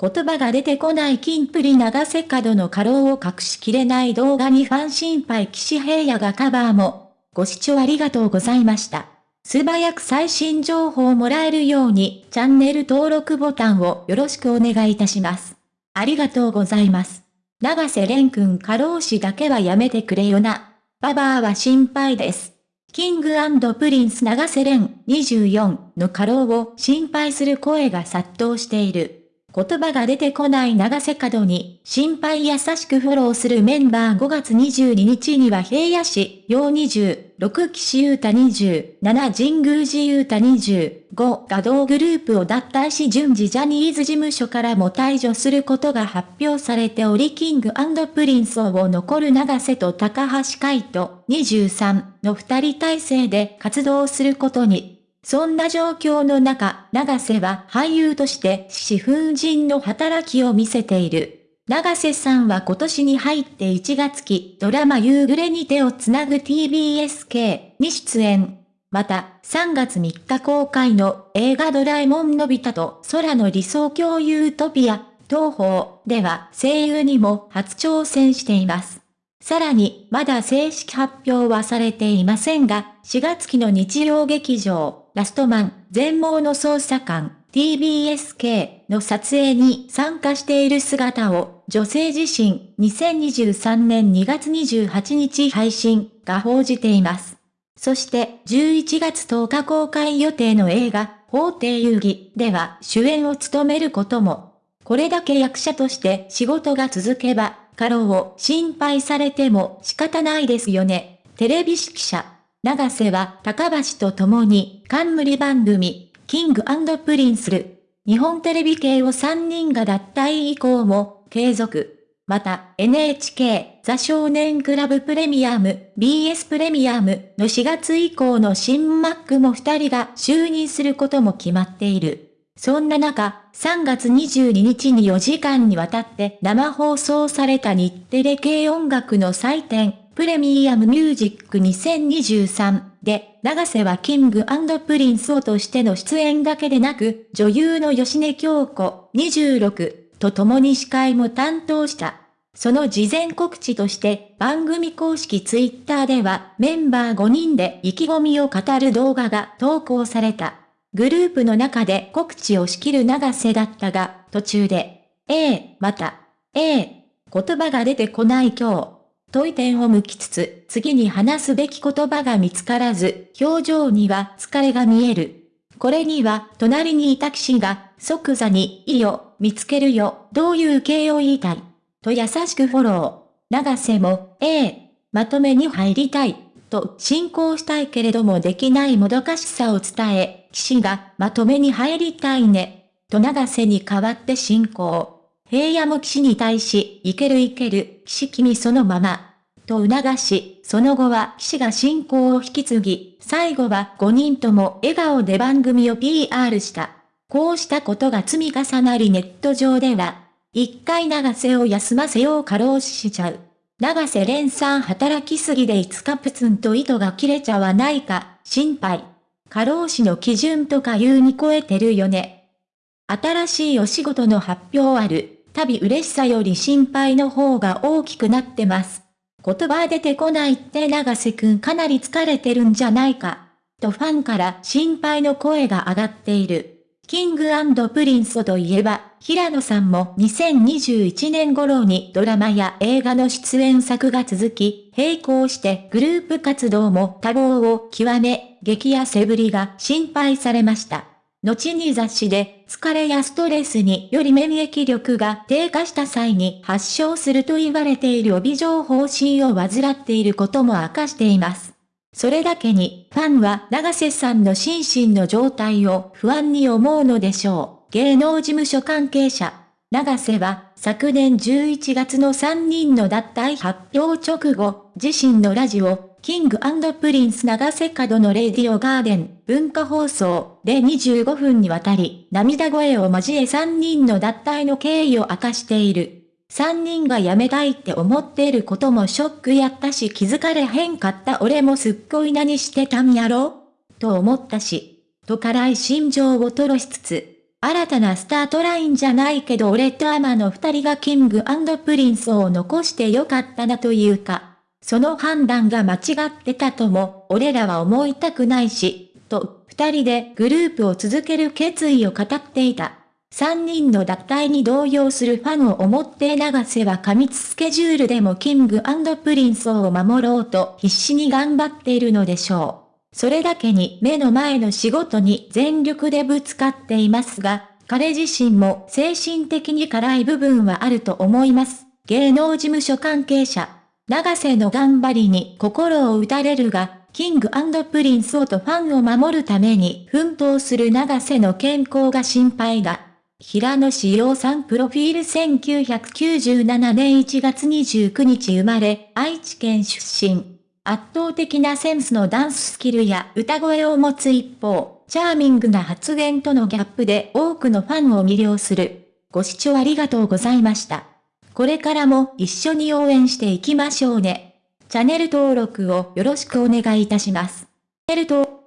言葉が出てこないキンプリ長瀬廉の過労を隠しきれない動画にファン心配岸平野がカバーも。ご視聴ありがとうございました。素早く最新情報をもらえるようにチャンネル登録ボタンをよろしくお願いいたします。ありがとうございます。長瀬廉君過労死だけはやめてくれよな。ババアは心配です。キングプリンス長瀬廉24の過労を心配する声が殺到している。言葉が出てこない長瀬廉に、心配優しくフォローするメンバー5月22日には平野市、陽20、6岸優太20、7神宮寺優太25が同グループを脱退し順次ジャニーズ事務所からも退場することが発表されておりキングプリンスに残る長瀬と髙橋海人23の二人体制で活動することに。そんな状況の中、長瀬は俳優として四風神の働きを見せている。長瀬さんは今年に入って1月期ドラマ夕暮れに手をつなぐ TBSK に出演。また、3月3日公開の映画ドラえもんのび太と空の理想郷ユートピア、東方では声優にも初挑戦しています。さらに、まだ正式発表はされていませんが、4月期の日曜劇場、ラストマン、全盲の捜査官、TBSK の撮影に参加している姿を女性自身2023年2月28日配信が報じています。そして11月10日公開予定の映画法廷遊戯では主演を務めることも。これだけ役者として仕事が続けば、過労を心配されても仕方ないですよね。テレビ誌記者。長瀬は高橋と共に冠番組、キングプリンスる、日本テレビ系を3人が脱退以降も継続。また NHK ザ少年クラブプレミアム BS プレミアムの4月以降の新 MC も2人が就任することも決まっている。そんな中、3月22日に4時間にわたって生放送された日テレ系音楽の祭典、プレミアムミュージック2023で、長瀬はキングプリンスとしての出演だけでなく、女優の芳根京子26と共に司会も担当した。その事前告知として番組公式ツイッターではメンバー5人で意気込みを語る動画が投稿された。グループの中で告知を仕切る長瀬だったが、途中で、ええまた、ええ言葉が出てこない今日。問い点を向きつつ、次に話すべき言葉が見つからず、表情には疲れが見える。これには、隣にいた騎士が、即座に、いいよ、見つけるよ、どういう形を言いたい。と優しくフォロー。長瀬も、ええまとめに入りたい。と進行したいけれどもできないもどかしさを伝え、騎士が、まとめに入りたいね。と長瀬に代わって進行。平野も騎士に対し、いけるいける、騎士君そのまま、と促し、その後は騎士が進行を引き継ぎ、最後は5人とも笑顔で番組を PR した。こうしたことが積み重なりネット上では、一回長瀬を休ませよう過労死しちゃう。長瀬連さん働きすぎで5日プツンと糸が切れちゃわないか、心配。過労死の基準とか言うに超えてるよね。新しいお仕事の発表ある。旅嬉しさより心配の方が大きくなってます。言葉出てこないって長瀬くんかなり疲れてるんじゃないか。とファンから心配の声が上がっている。キングプリンスといえば、平野さんも2021年頃にドラマや映画の出演作が続き、並行してグループ活動も多忙を極め、激痩せぶりが心配されました。後に雑誌で疲れやストレスにより免疫力が低下した際に発症すると言われている帯状疱疹を患っていることも明かしています。それだけにファンは長瀬さんの心身の状態を不安に思うのでしょう。芸能事務所関係者。長瀬は昨年11月の3人の脱退発表直後、自身のラジオ、キングプリンス長瀬廉のレディオガーデン文化放送で25分にわたり涙声を交え3人の脱退の経緯を明かしている。3人が辞めたいって思っていることもショックやったし気づかれへんかった俺もすっごい何してたんやろ？と思ったし、と辛い心情を吐露しつつ、新たなスタートラインじゃないけど俺と海人の二人がキングプリンスを残してよかったなというか、その判断が間違ってたとも、俺らは思いたくないし、と、二人でグループを続ける決意を語っていた。三人の脱退に動揺するファンを思って長瀬は過密スケジュールでもキングプリンスを守ろうと必死に頑張っているのでしょう。それだけに目の前の仕事に全力でぶつかっていますが、彼自身も精神的に辛い部分はあると思います。芸能事務所関係者。長瀬の頑張りに心を打たれるが、キングプリンスとファンを守るために奮闘する長瀬の健康が心配だ。平野紫耀さんプロフィール1997年1月29日生まれ、愛知県出身。圧倒的なセンスのダンススキルや歌声を持つ一方、チャーミングな発言とのギャップで多くのファンを魅了する。ご視聴ありがとうございました。これからも一緒に応援していきましょうね。チャンネル登録をよろしくお願いいたします。チャンネル登